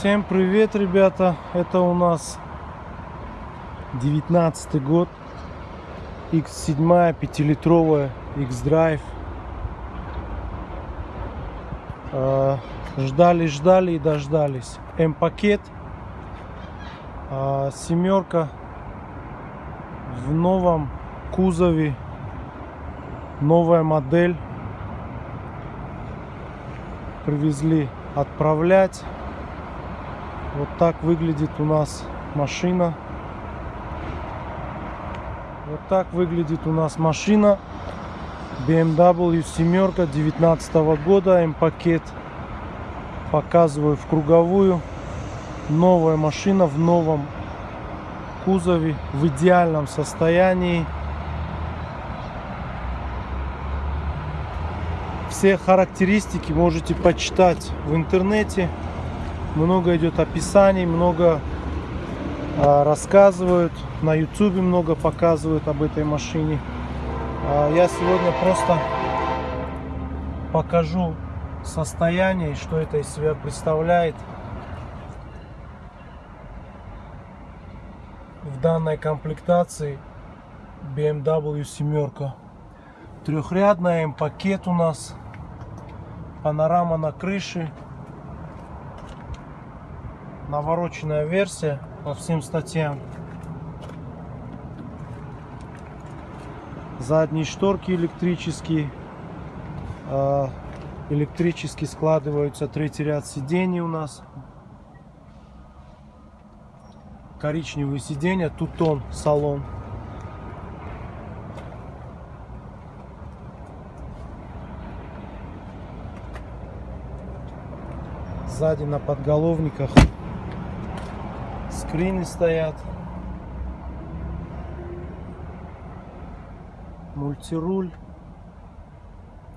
Всем привет, ребята! Это у нас 19 год. X7 5-литровая X-Drive. Ждали, ждали и дождались. М-пакет. А, семерка в новом кузове. Новая модель. Привезли отправлять. Вот так выглядит у нас машина. Вот так выглядит у нас машина. BMW семерка 19 года. М-пакет. Показываю в круговую. Новая машина в новом кузове. В идеальном состоянии. Все характеристики можете почитать в интернете много идет описаний, много а, рассказывают, на ютубе много показывают об этой машине. А, я сегодня просто покажу состояние, что это из себя представляет в данной комплектации BMW семерка. Трехрядная М-пакет у нас, панорама на крыше, навороченная версия по всем статьям. Задние шторки электрические. А, электрически складываются третий ряд сидений у нас. Коричневые сиденья, тутон салон. Сзади на подголовниках скрины стоят. Мультируль.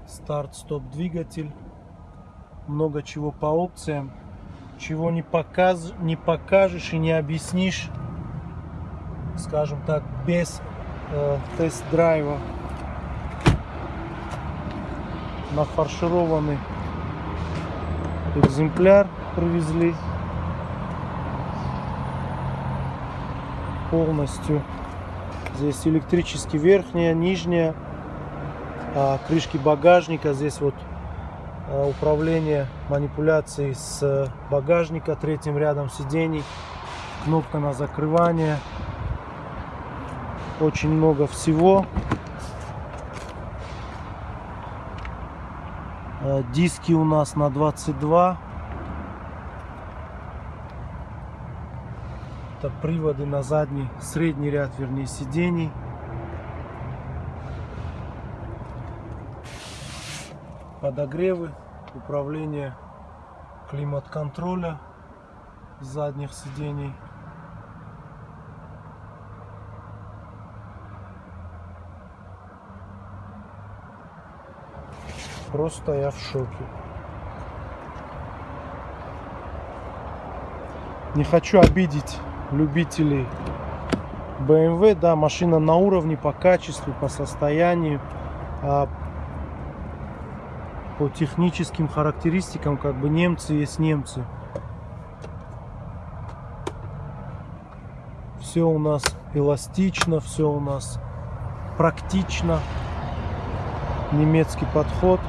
Старт-стоп двигатель. Много чего по опциям. Чего не, показ, не покажешь и не объяснишь, скажем так, без э, тест-драйва. Нафаршированный экземпляр привезли. Полностью. Здесь электрически верхняя, нижняя, а, крышки багажника. Здесь вот а, управление манипуляцией с багажника, третьим рядом сидений, кнопка на закрывание. Очень много всего. А, диски у нас на 22 Это приводы на задний, средний ряд, вернее, сидений. Подогревы, управление климат-контроля задних сидений. Просто я в шоке. Не хочу обидеть любителей BMW, да, машина на уровне по качеству, по состоянию, а по техническим характеристикам, как бы немцы есть немцы. Все у нас эластично, все у нас практично. Немецкий подход.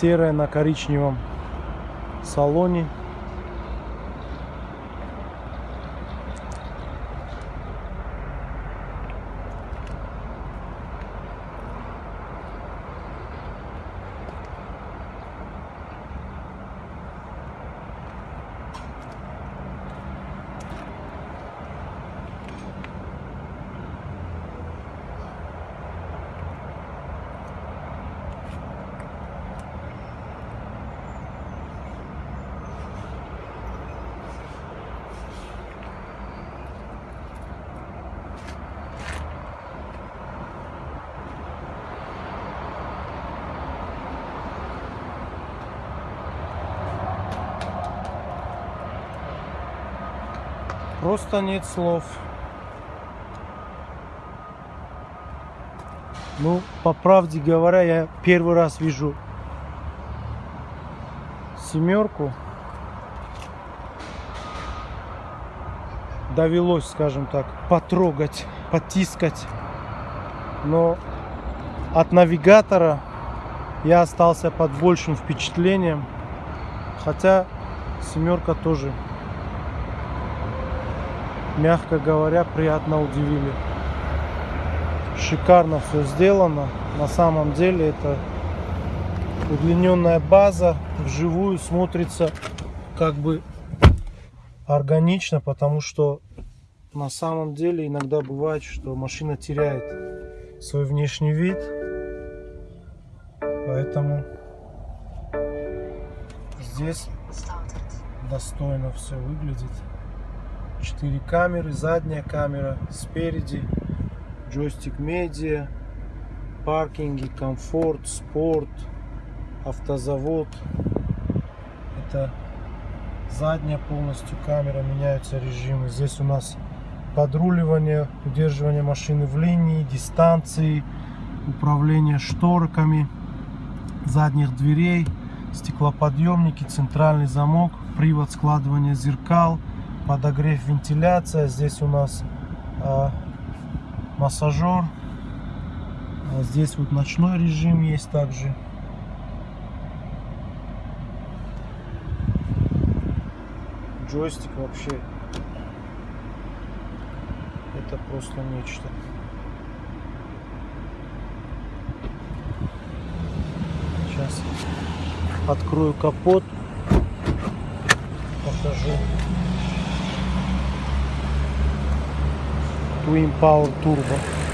Серая на коричневом салоне Просто нет слов. Ну, по правде говоря, я первый раз вижу семерку. Довелось, скажем так, потрогать, потискать. Но от навигатора я остался под большим впечатлением. Хотя семерка тоже, мягко говоря, приятно удивили. Шикарно все сделано. На самом деле это удлиненная база вживую смотрится как бы органично, потому что на самом деле иногда бывает, что машина теряет свой внешний вид. Поэтому здесь достойно все выглядит. Четыре камеры, задняя камера, спереди джойстик медиа, паркинги, комфорт, спорт, автозавод. Это задняя полностью камера, меняются режимы. Здесь у нас подруливание, удерживание машины в линии, дистанции, управление шторками, задних дверей, стеклоподъемники, центральный замок, привод складывания зеркал, подогрев вентиляция. Здесь у нас а, массажер. А здесь вот ночной режим есть также. Джойстик вообще это просто нечто. Сейчас открою капот, покажу. do Empower Turbo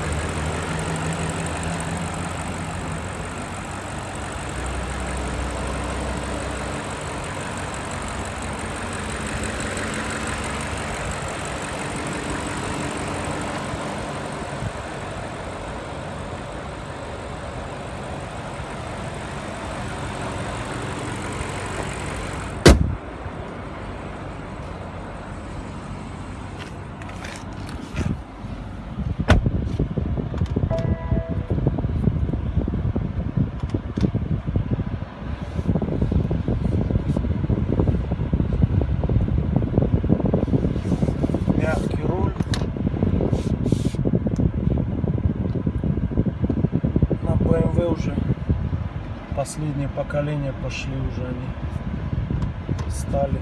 поколение пошли уже они стали,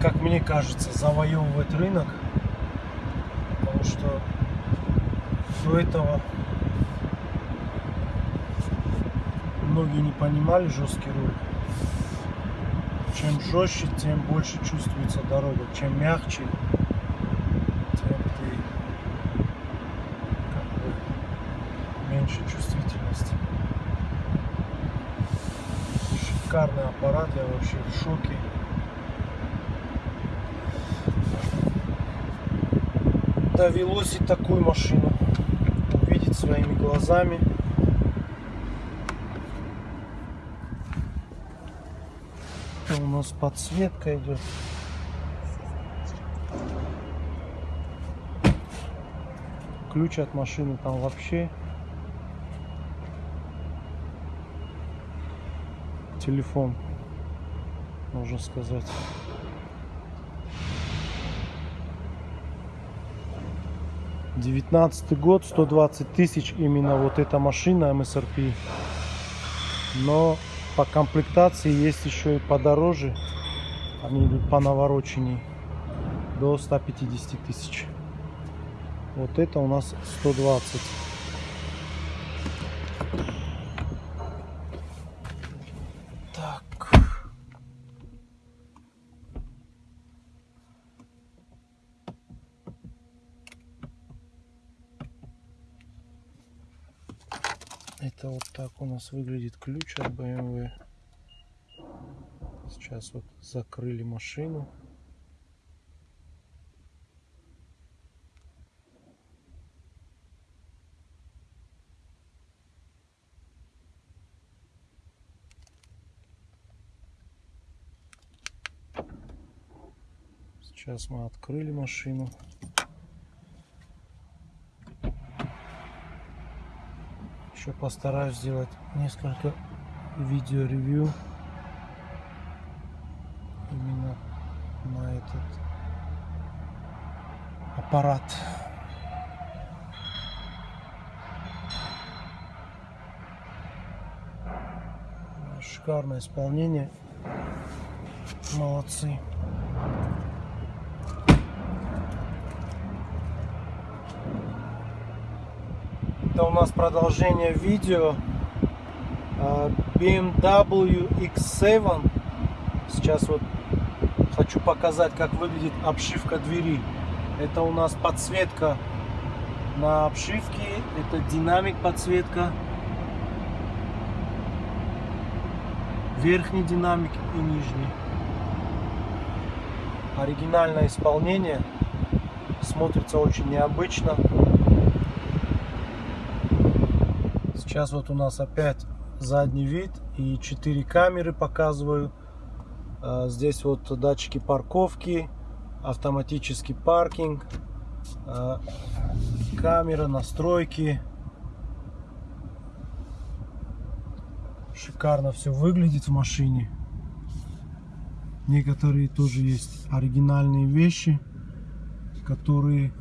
как мне кажется, завоевывать рынок, потому что до этого многие не понимали жесткий руль. Чем жестче, тем больше чувствуется дорога. Чем мягче, тем ты как бы меньше чувствительности. Шикарный аппарат, я вообще в шоке. Довелось и такую машину увидеть своими глазами. У нас подсветка идет. Ключ от машины там вообще. Телефон, можно сказать. Девятнадцатый год, 120 тысяч именно вот эта машина MSRP. Но по комплектации есть еще и подороже. Они идут по навороченней до 150 тысяч. Вот это у нас 120. Так. Это вот так у нас выглядит ключ от BMW. Сейчас вот закрыли машину. Сейчас мы открыли машину. Еще постараюсь сделать несколько видео-ревью именно на этот аппарат. Шикарное исполнение. Молодцы. Это у нас продолжение видео а, BMW X7. Сейчас вот хочу показать, как выглядит обшивка двери. Это у нас подсветка на обшивке, это динамик подсветка. Верхний динамик и нижний. Оригинальное исполнение. Смотрится очень необычно. Сейчас вот у нас опять задний вид и 4 камеры показываю. А, здесь вот датчики парковки, автоматический паркинг, а, камера, настройки. Шикарно все выглядит в машине. Некоторые тоже есть оригинальные вещи, которые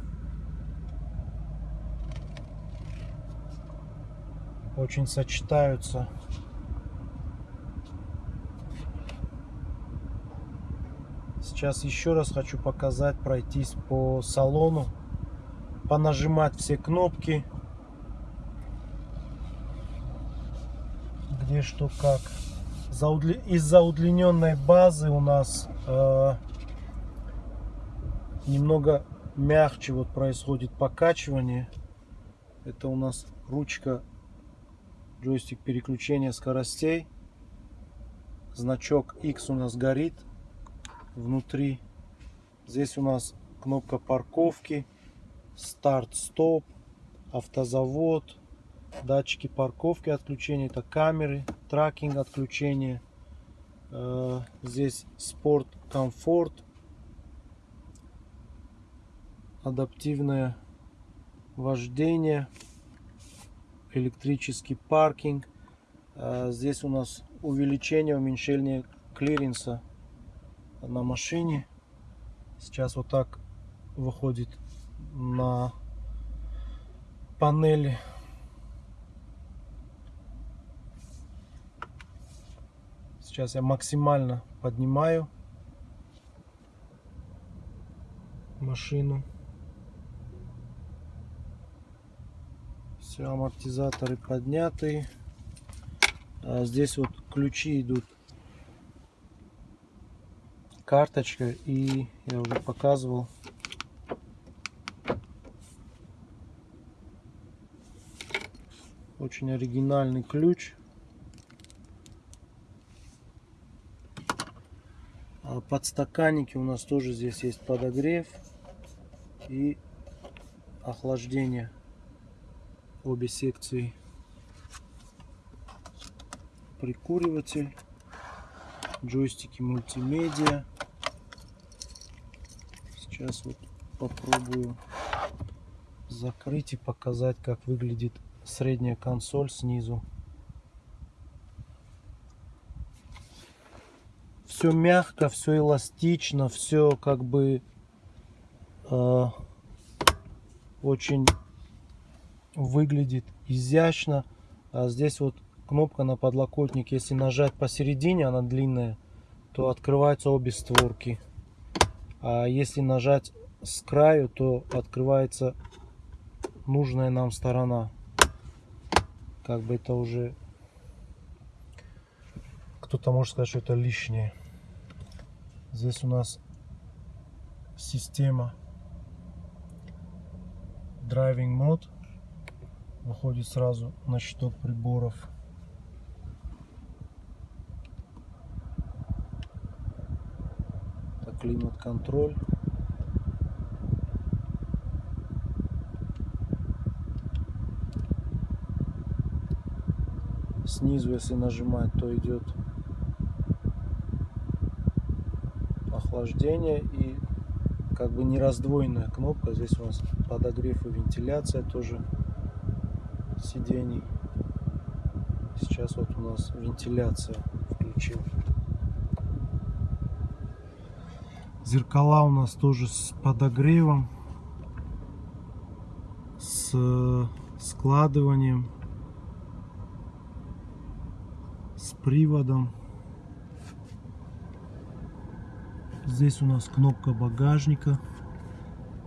очень сочетаются. Сейчас еще раз хочу показать, пройтись по салону, понажимать все кнопки, где что как. Из-за удлиненной базы у нас э, немного мягче вот происходит покачивание. Это у нас ручка джойстик переключения скоростей. Значок X у нас горит внутри. Здесь у нас кнопка парковки, старт-стоп, автозавод, датчики парковки отключения, это камеры, тракинг отключения. Э, здесь спорт, комфорт, адаптивное вождение электрический паркинг. А, здесь у нас увеличение, уменьшение клиренса на машине. Сейчас вот так выходит на панели. Сейчас я максимально поднимаю машину. Все, амортизаторы подняты. А здесь вот ключи идут. Карточка и я уже показывал. Очень оригинальный ключ. А подстаканники у нас тоже здесь есть подогрев и охлаждение обе секции. Прикуриватель джойстики мультимедиа. Сейчас вот попробую закрыть и показать как выглядит средняя консоль снизу. Все мягко все эластично все как бы э, очень выглядит изящно. А здесь вот кнопка на подлокотник. Если нажать посередине, она длинная, то открываются обе створки. А если нажать с краю, то открывается нужная нам сторона. Как бы это уже кто-то может сказать, что это лишнее. Здесь у нас система Driving Mode выходит сразу на щиток приборов. Климат-контроль. Снизу, если нажимать, то идет охлаждение и как бы не раздвоенная кнопка. Здесь у нас подогрев и вентиляция тоже сидений. Сейчас вот у нас вентиляция включил. Зеркала у нас тоже с подогревом, с складыванием, с приводом. Здесь у нас кнопка багажника,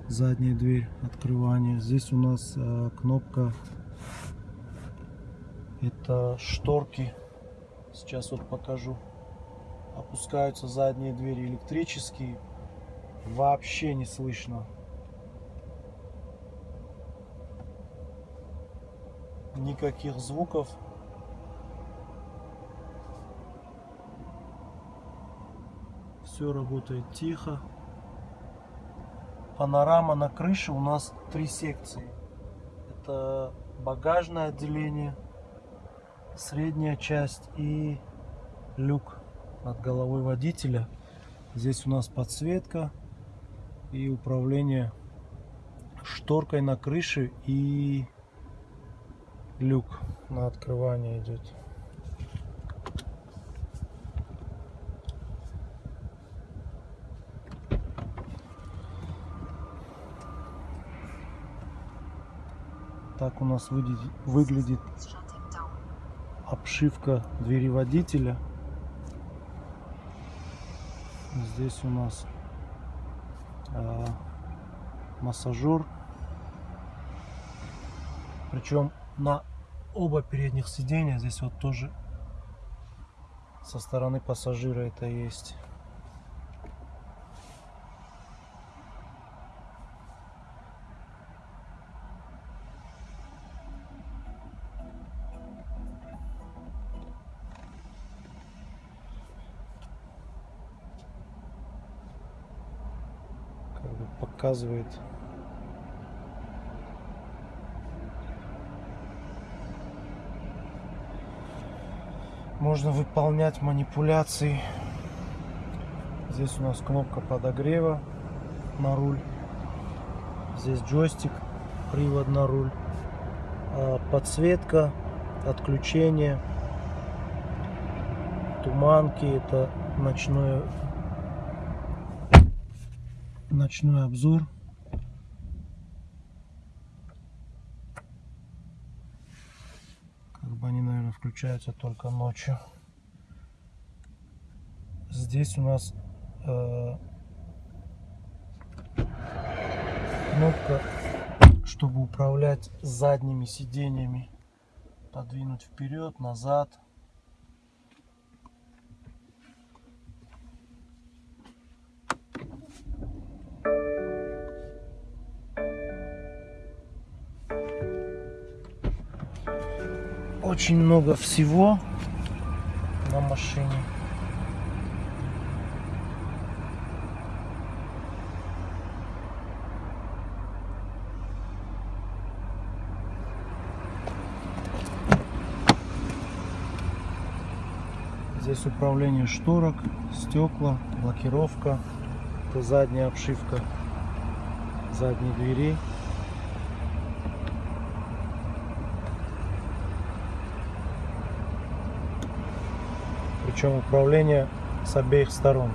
задняя дверь открывания. Здесь у нас э, кнопка, это шторки. Сейчас вот покажу. Опускаются задние двери электрические. Вообще не слышно. Никаких звуков все работает тихо. Панорама на крыше у нас три секции. Это багажное отделение, средняя часть и люк над головой водителя. Здесь у нас подсветка и управление шторкой на крыше и люк на открывание идет. Так у нас выглядит обшивка двери водителя. Здесь у нас э, массажер. Причем на оба передних сиденья здесь вот тоже со стороны пассажира это есть. Показывает. Можно выполнять манипуляции. Здесь у нас кнопка подогрева на руль. Здесь джойстик привод на руль. А, подсветка отключение. Туманки это ночное ночной обзор. Как бы они, наверное, включаются только ночью. Здесь у нас э, кнопка, чтобы управлять задними сиденьями. Подвинуть вперед, назад. Очень много всего на машине. Здесь управление шторок, стекла, блокировка, задняя обшивка задней двери. Причем управление с обеих сторон.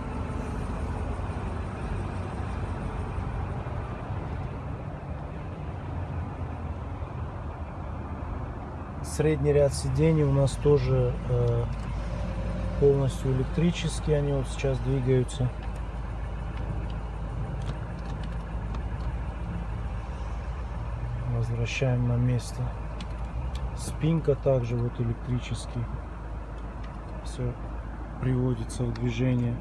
Средний ряд сидений у нас тоже э, полностью электрические, они вот сейчас двигаются. Возвращаем на место. Спинка также вот электрический все приводится в движение.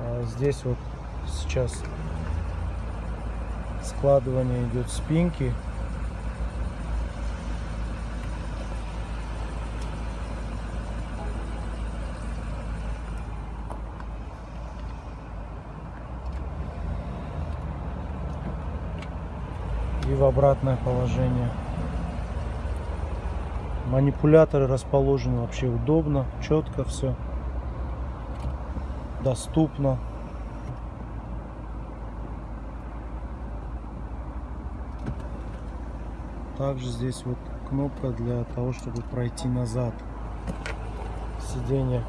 А здесь вот сейчас складывание идет спинки. И в обратное положение. Манипуляторы расположены вообще удобно, четко все. Доступно. Также здесь вот кнопка для того, чтобы пройти назад. Сиденье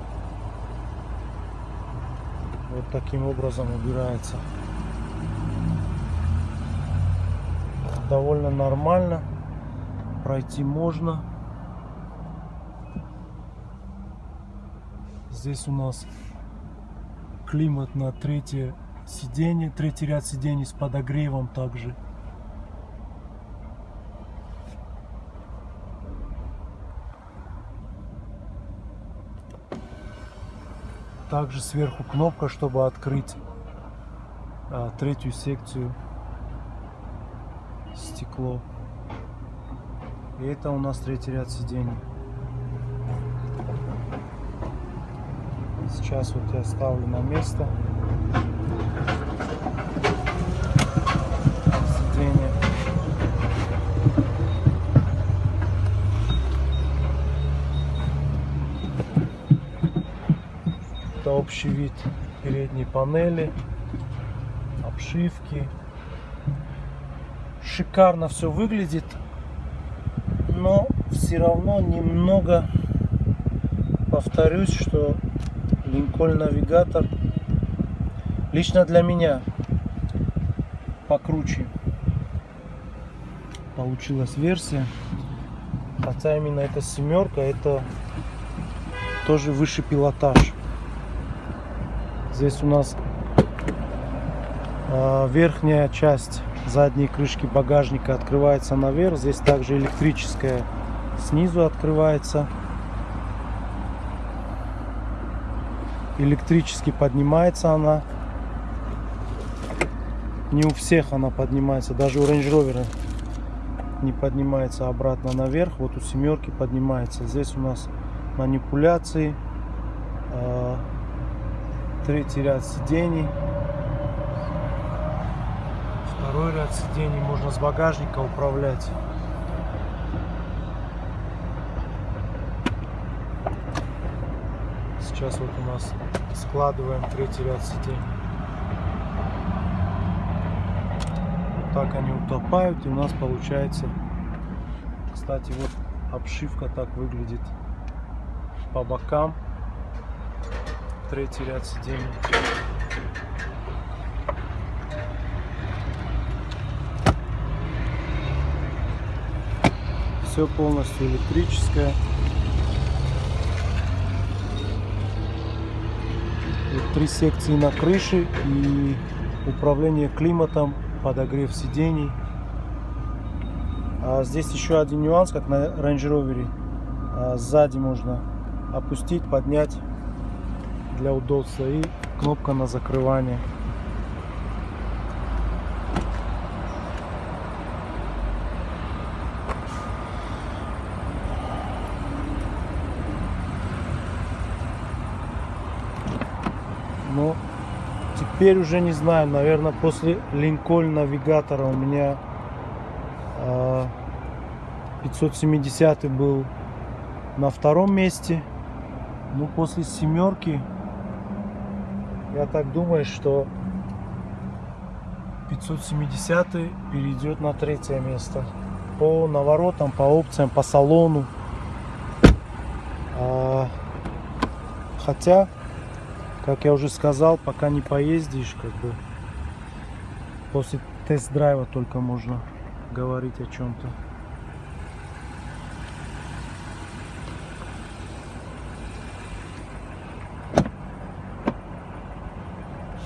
вот таким образом убирается. Довольно нормально. Пройти можно. Здесь у нас климат на третье сиденье, третий ряд сидений с подогревом также. Также сверху кнопка, чтобы открыть а, третью секцию стекло. И это у нас третий ряд сидений. Сейчас вот я ставлю на место. Сиденье. Это общий вид передней панели, обшивки. Шикарно все выглядит, но все равно немного повторюсь, что Линкольн Навигатор лично для меня покруче получилась версия. Хотя именно эта семерка это тоже выше пилотаж. Здесь у нас э, верхняя часть задней крышки багажника открывается наверх. Здесь также электрическая снизу открывается. Электрически поднимается она. Не у всех она поднимается, даже у Range Rover не поднимается обратно наверх. Вот у семерки поднимается. Здесь у нас манипуляции, э, третий ряд сидений, второй ряд сидений можно с багажника управлять. Сейчас вот у нас складываем третий ряд сидений. Вот так они утопают и у нас получается, кстати, вот обшивка так выглядит по бокам. Третий ряд сидений. Все полностью электрическое. Три секции на крыше и управление климатом, подогрев сидений. А здесь еще один нюанс, как на Range Rover. А сзади можно опустить, поднять для удобства и кнопка на закрывание. Но теперь уже не знаю, наверное, после Линкольн навигатора у меня э, 570 был на втором месте. Ну, после семерки, я так думаю, что 570 перейдет на третье место. По наворотам, по опциям, по салону. А, хотя как я уже сказал, пока не поездишь, как бы после тест-драйва только можно говорить о чем-то.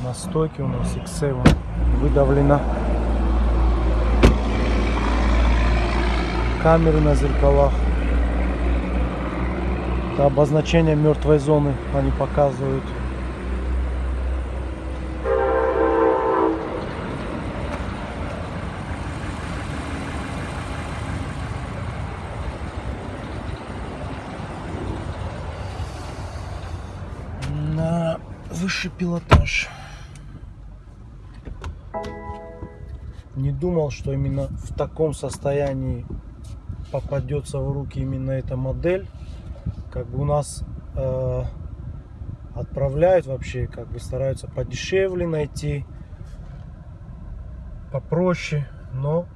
На стойке у нас X7 выдавлена. Камеры на зеркалах. Это обозначение мертвой зоны они показывают. Высший пилотаж. Не думал, что именно в таком состоянии попадется в руки именно эта модель. Как бы у нас э, отправляют вообще, как бы стараются подешевле найти, попроще, но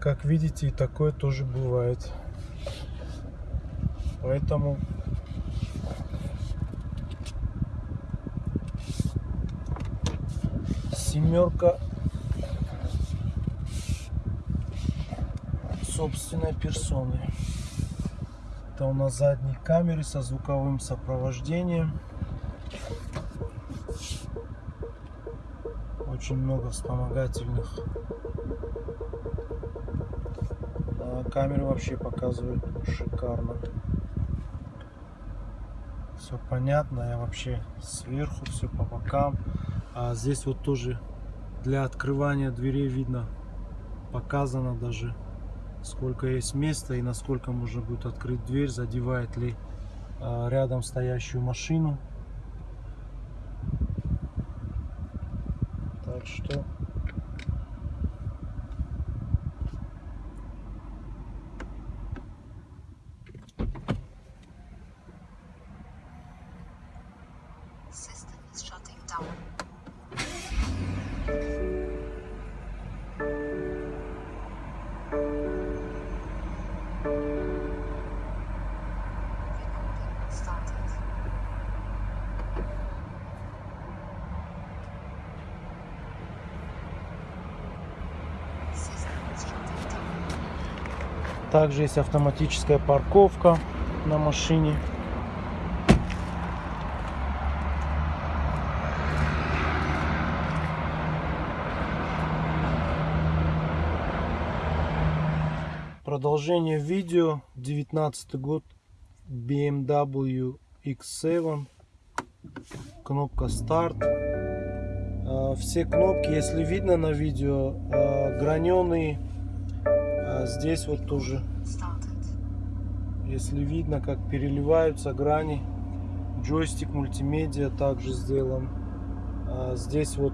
как видите, и такое тоже бывает. Поэтому семерка собственной персоны. Это у нас задние камеры со звуковым сопровождением. Очень много вспомогательных. А камеры вообще показывают шикарно. Все понятно, я вообще сверху, все по бокам. А здесь вот тоже для открывания дверей видно, показано даже сколько есть места и насколько можно будет открыть дверь, задевает ли а, рядом стоящую машину. Также есть автоматическая парковка на машине. Продолжение видео. 19 год. BMW X7. Кнопка старт. А, Все кнопки, если видно на видео, граненые. Здесь вот тоже, если видно, как переливаются грани. Джойстик мультимедиа также сделан. А Здесь вот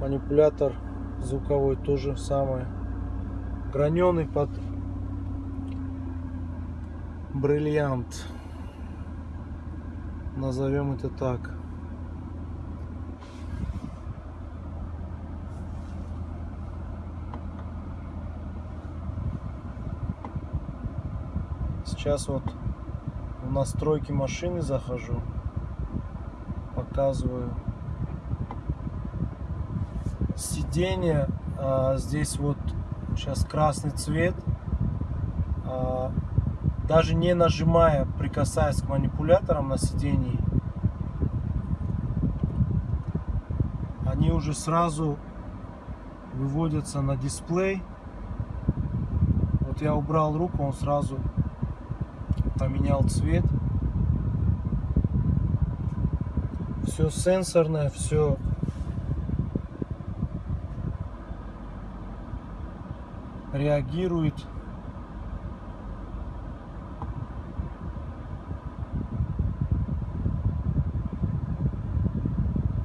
манипулятор звуковой тоже самое. Граненый под бриллиант. Назовем это так сейчас вот в настройки машины захожу показываю. Сиденье а, здесь вот сейчас красный цвет А, даже не нажимая прикасаясь к манипуляторам на сидении они уже сразу выводятся на дисплей. Вот я убрал руку он сразу поменял цвет. Все сенсорное все реагирует.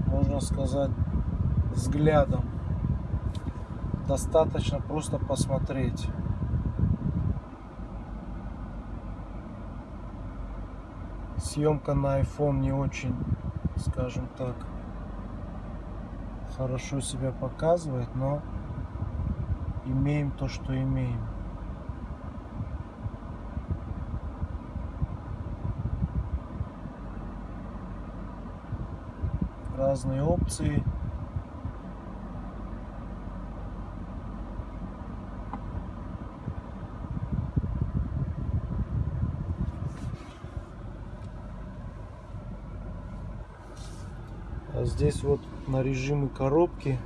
Можно сказать взглядом. Достаточно просто посмотреть съемка на iPhone не очень скажем так хорошо себя показывает но имеем то, что имеем. Разные опции. А здесь вот на режимы коробки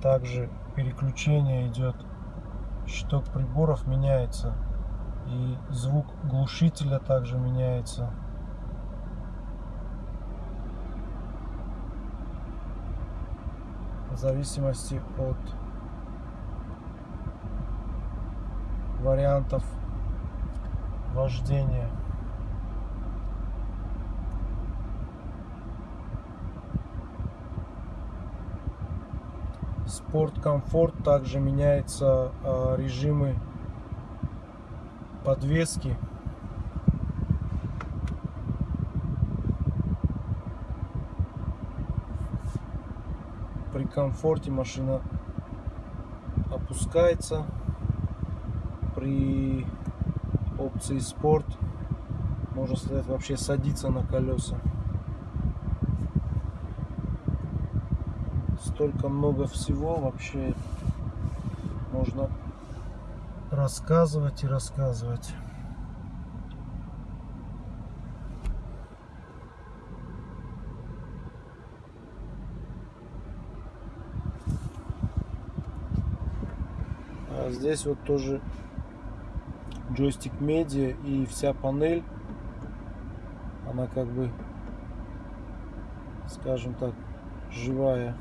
также переключение идет. Щиток приборов меняется и звук глушителя также меняется. В зависимости от вариантов вождения спорт комфорт также меняется а, режимы подвески при комфорте машина опускается при опции спорт. Можно сказать, вообще садится на колеса. Столько много всего вообще можно рассказывать и рассказывать. А здесь вот тоже джойстик медиа и вся панель она как бы скажем так живая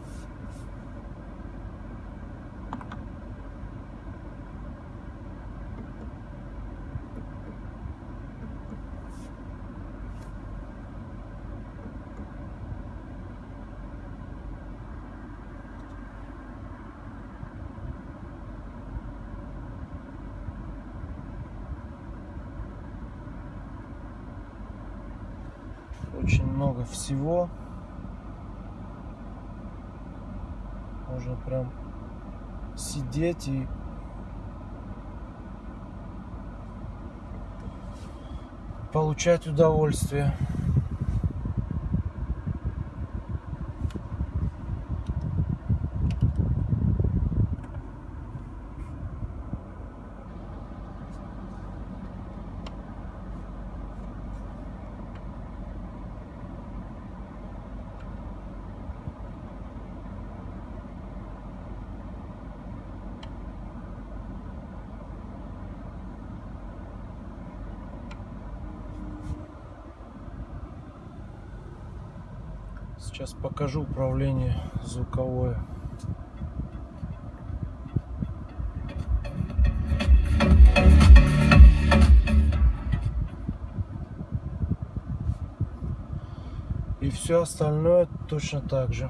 очень много всего. Можно прям сидеть и получать удовольствие. Сейчас покажу управление звуковое. И все остальное точно так же.